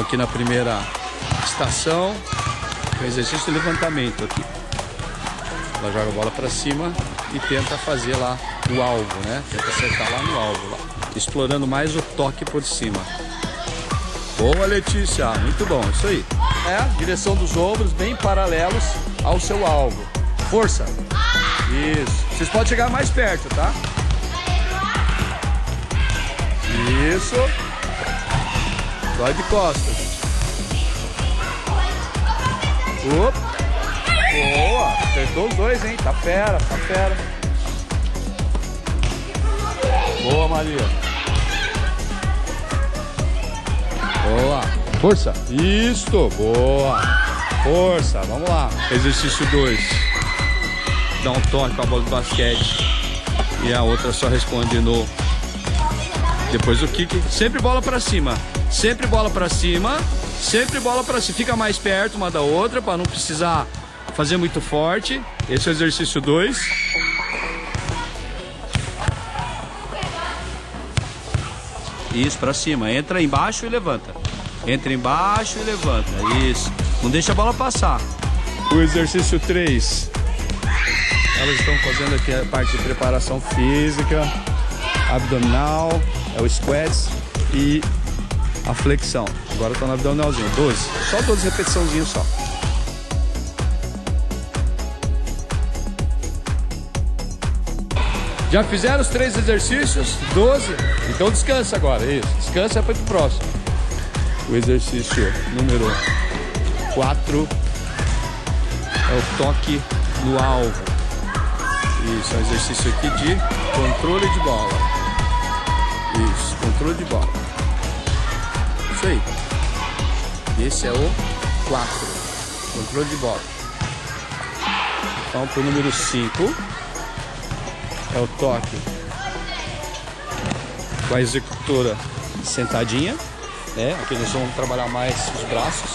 aqui na primeira estação. O exercício de levantamento aqui. Ela joga a bola para cima e tenta fazer lá o alvo, né? Tenta acertar lá no alvo, lá. explorando mais o toque por cima. Boa, Letícia. Muito bom, isso aí. É, direção dos ombros bem paralelos ao seu alvo. Força. Isso. Vocês podem chegar mais perto, tá? Isso. Vai de costas. Opa. Boa. Acertou os dois, hein? Tá fera, tá fera. Boa, Maria. Boa. Força. Isso. Boa. Força. Vamos lá. Exercício 2. Dá um toque com a bola de basquete. E a outra só responde no depois o kick, sempre bola para cima. Sempre bola para cima. Sempre bola para cima. Fica mais perto uma da outra para não precisar fazer muito forte. Esse é o exercício 2. Isso, para cima. Entra embaixo e levanta. Entra embaixo e levanta. Isso. Não deixa a bola passar. O exercício 3. Elas estão fazendo aqui a parte de preparação física, abdominal, é o squats e a flexão. Agora tá no abdominalzinho, 12. Só 12 repetiçãozinhas só. Já fizeram os três exercícios? 12? Então descansa agora, isso. Descansa é para o próximo. O exercício número 4 é o toque no alvo. Isso, é um exercício aqui de controle de bola. Controle de bola. Isso aí. Esse é o 4. Controle de bola. Então, para o número 5 é o toque com a executora sentadinha. Né? Aqui nós vamos trabalhar mais os braços.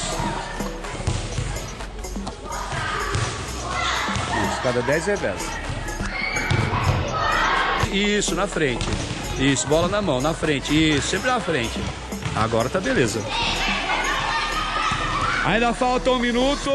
Isso, cada 10 reversa. Isso, na frente. Isso, bola na mão, na frente. Isso, sempre na frente. Agora tá beleza. Ainda falta um minuto.